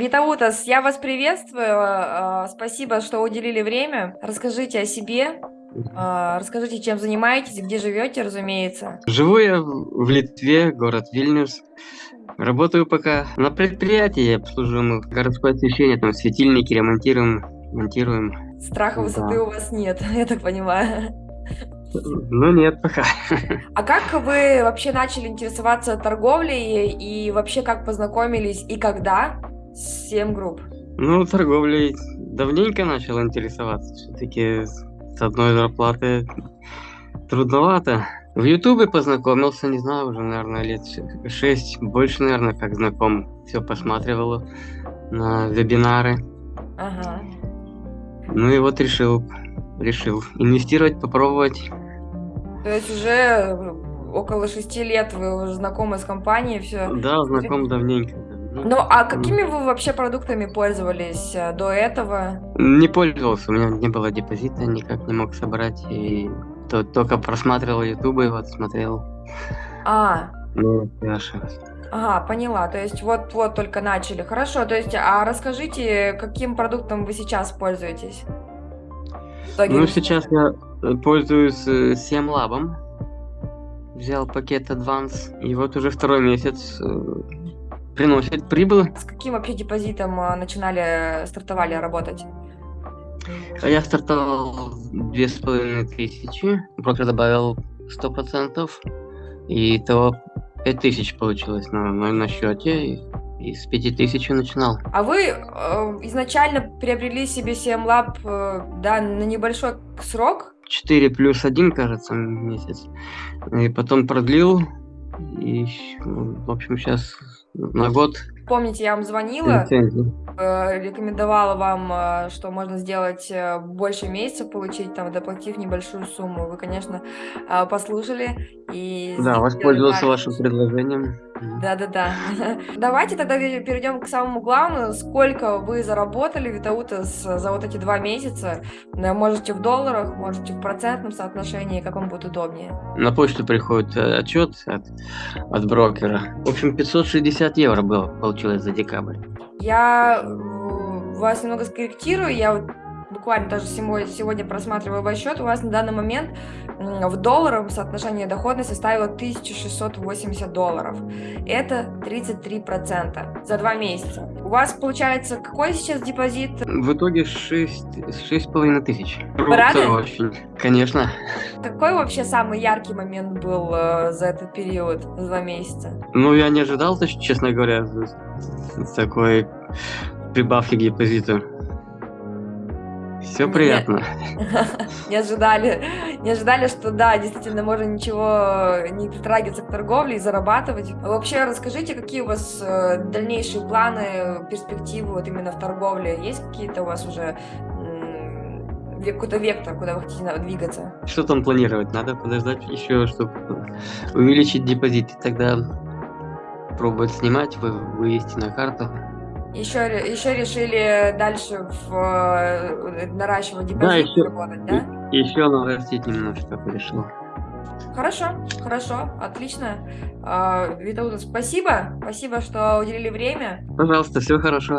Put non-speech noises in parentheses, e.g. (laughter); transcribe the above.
Витаутас, я вас приветствую. а, Спасибо, что уделили время. Расскажите о себе. а, Расскажите, чем занимаетесь, где живете, разумеется. Живу я в Литве, город Вильнюс. Работаю пока на предприятии, обслуживаем городское освещение, там светильники ремонтируем, монтируем. Страха высоты Да. у вас нет, (laughs) я так понимаю. Ну нет, пока. (laughs) А как вы вообще начали интересоваться торговлей и вообще как познакомились и когда 7 групп? Ну, торговлей давненько начал интересоваться. Все-таки с одной зарплаты трудновато. В Ютубе познакомился, не знаю, уже, наверное, лет шесть, больше, наверное, как знаком. Все посматривал на вебинары. Ага. Ну и вот решил, решил инвестировать, попробовать. То есть уже около шести лет вы уже знакомы с компанией, все. Да, знаком давненько. Ну, Ну, а какими вы вообще продуктами пользовались э, до этого? Не пользовался, у меня не было депозита, никак не мог собрать. И то- только просматривал ютубы, вот смотрел. А, Ну, ошибся. ага, поняла. То есть вот-вот только начали. Хорошо, то есть, а расскажите, каким продуктом вы сейчас пользуетесь? Ну, сейчас я э, пользуюсь э, Семлабом. Взял пакет Advance, и вот уже второй месяц приносит прибыль. С каким вообще депозитом э, начинали, стартовали работать? А я стартовал две с половиной тысячи, брокер добавил сто процентов, и то пять тысяч получилось на, на, на счете, и, с пяти тысяч начинал. А вы э, изначально приобрели себе CMLab, э, да, на небольшой срок? 4 плюс 1, кажется, месяц. И потом продлил, и, в общем, сейчас на год Помните, я вам звонила, э, рекомендовала вам, э, что можно сделать э, больше месяца, получить там, доплатив небольшую сумму. Вы, конечно, э, послушали и Да, воспользовался вашим предложением. Да-да-да. (laughs) Давайте тогда перейдем к самому главному. Сколько вы заработали, Витаутас, за вот эти два месяца? Можете в долларах, можете в процентном соотношении, как вам будет удобнее. На почту приходит э, отчет от, от брокера. В общем, 560 евро было, получилось за декабрь. Я вас немного скорректирую. Я вот буквально даже сегодня, просматриваю ваш счет. У вас на данный момент в долларах соотношение доходности составило 1680 долларов. Это 33% за два месяца. У вас получается какой сейчас депозит? В итоге 6, 6,5 тысяч. Вы рады? Очень. Конечно. Какой вообще самый яркий момент был э, за этот период, за два месяца? Ну, я не ожидал, честно говоря, такой прибавки к депозиту. Все Не- приятно. (laughs) Не ожидали, не ожидали, что да, действительно можно ничего не притрагиваться к торговле и зарабатывать. Вообще расскажите, какие у вас э, дальнейшие планы, перспективы вот именно в торговле? Есть какие-то у вас уже какой-то вектор, куда вы хотите двигаться? Что там планировать? Надо подождать еще, чтобы увеличить депозит. И тогда пробовать снимать, вы, вывести на карту. Еще, еще решили дальше в, э, наращивать депозит, Да, еще- работать, да? И еще нарастить немножко решил. Хорошо, хорошо, отлично. А, Витаутас, спасибо, спасибо, что уделили время. Пожалуйста, все хорошо.